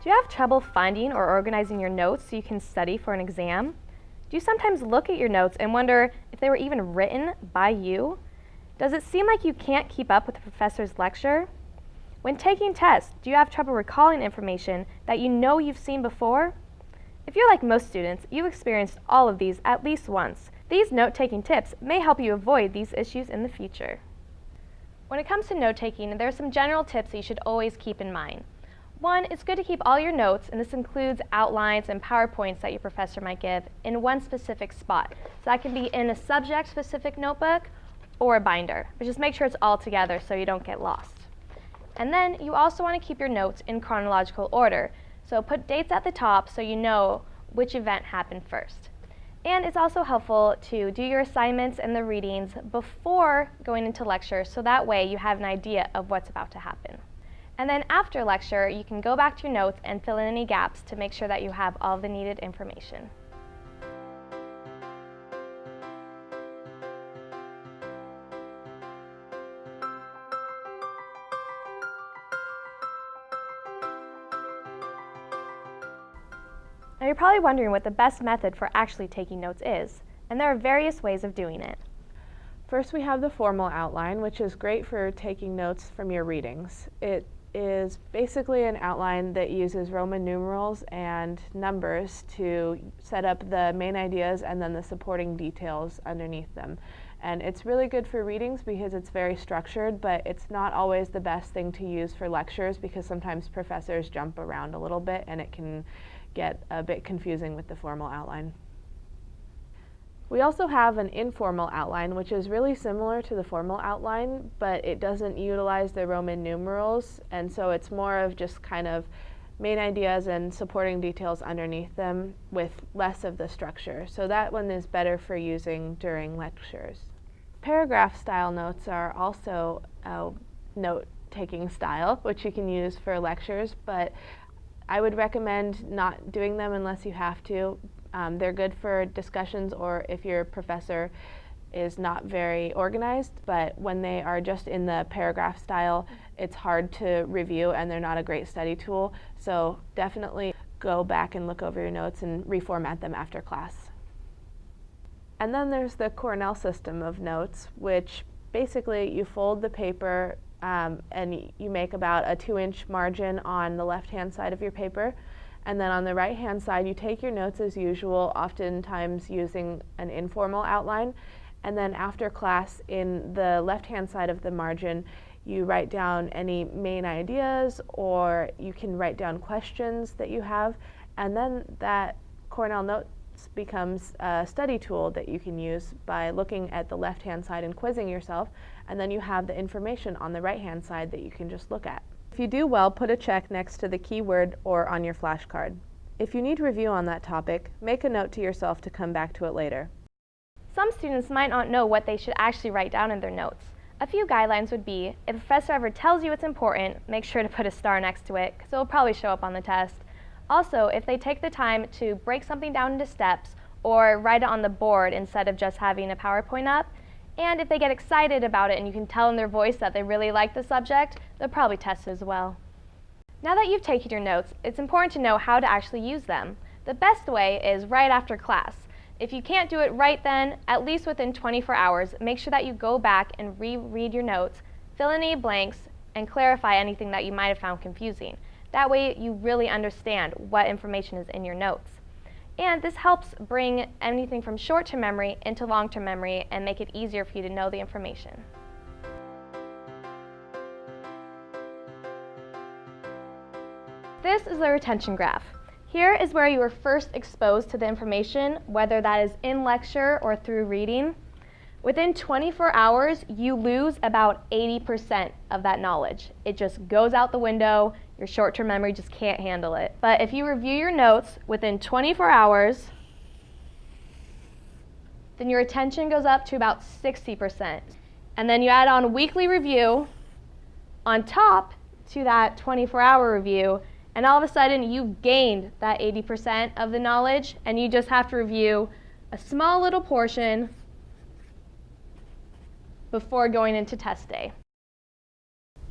Do you have trouble finding or organizing your notes so you can study for an exam? Do you sometimes look at your notes and wonder if they were even written by you? Does it seem like you can't keep up with the professor's lecture? When taking tests, do you have trouble recalling information that you know you've seen before? If you're like most students, you've experienced all of these at least once. These note-taking tips may help you avoid these issues in the future. When it comes to note-taking, there are some general tips that you should always keep in mind. One, it's good to keep all your notes, and this includes outlines and PowerPoints that your professor might give, in one specific spot. So that can be in a subject-specific notebook or a binder, but just make sure it's all together so you don't get lost. And then you also want to keep your notes in chronological order. So put dates at the top so you know which event happened first. And it's also helpful to do your assignments and the readings before going into lecture so that way you have an idea of what's about to happen. And then after lecture, you can go back to your notes and fill in any gaps to make sure that you have all the needed information. Now you're probably wondering what the best method for actually taking notes is, and there are various ways of doing it. First we have the formal outline, which is great for taking notes from your readings. It is basically an outline that uses Roman numerals and numbers to set up the main ideas and then the supporting details underneath them. And it's really good for readings because it's very structured, but it's not always the best thing to use for lectures because sometimes professors jump around a little bit and it can get a bit confusing with the formal outline. We also have an informal outline, which is really similar to the formal outline, but it doesn't utilize the Roman numerals, and so it's more of just kind of main ideas and supporting details underneath them with less of the structure. So that one is better for using during lectures. Paragraph style notes are also a note-taking style, which you can use for lectures, but I would recommend not doing them unless you have to um, they're good for discussions or if your professor is not very organized, but when they are just in the paragraph style, it's hard to review and they're not a great study tool. So definitely go back and look over your notes and reformat them after class. And then there's the Cornell system of notes, which basically you fold the paper um, and you make about a two inch margin on the left hand side of your paper and then on the right hand side, you take your notes as usual, oftentimes using an informal outline. And then after class, in the left hand side of the margin, you write down any main ideas or you can write down questions that you have. And then that Cornell Notes becomes a study tool that you can use by looking at the left hand side and quizzing yourself. And then you have the information on the right hand side that you can just look at. If you do well, put a check next to the keyword or on your flashcard. If you need review on that topic, make a note to yourself to come back to it later. Some students might not know what they should actually write down in their notes. A few guidelines would be, if a professor ever tells you it's important, make sure to put a star next to it, because it will probably show up on the test. Also, if they take the time to break something down into steps, or write it on the board instead of just having a PowerPoint up, and if they get excited about it and you can tell in their voice that they really like the subject, they'll probably test as well. Now that you've taken your notes, it's important to know how to actually use them. The best way is right after class. If you can't do it right then, at least within 24 hours, make sure that you go back and reread your notes, fill in any blanks, and clarify anything that you might have found confusing. That way you really understand what information is in your notes. And this helps bring anything from short-term memory into long-term memory and make it easier for you to know the information. This is the retention graph. Here is where you were first exposed to the information, whether that is in lecture or through reading. Within 24 hours, you lose about 80% of that knowledge. It just goes out the window, your short-term memory just can't handle it. But if you review your notes within 24 hours, then your attention goes up to about 60%. And then you add on weekly review on top to that 24-hour review, and all of a sudden you've gained that 80% of the knowledge, and you just have to review a small little portion before going into test day.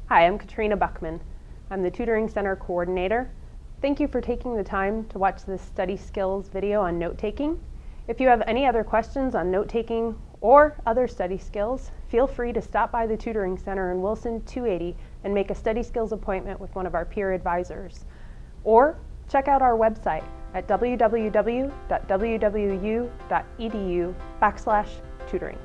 Hi, I'm Katrina Buckman. I'm the Tutoring Center Coordinator. Thank you for taking the time to watch this study skills video on note taking. If you have any other questions on note taking or other study skills, feel free to stop by the Tutoring Center in Wilson 280 and make a study skills appointment with one of our peer advisors. Or check out our website at www.wwu.edu backslash tutoring.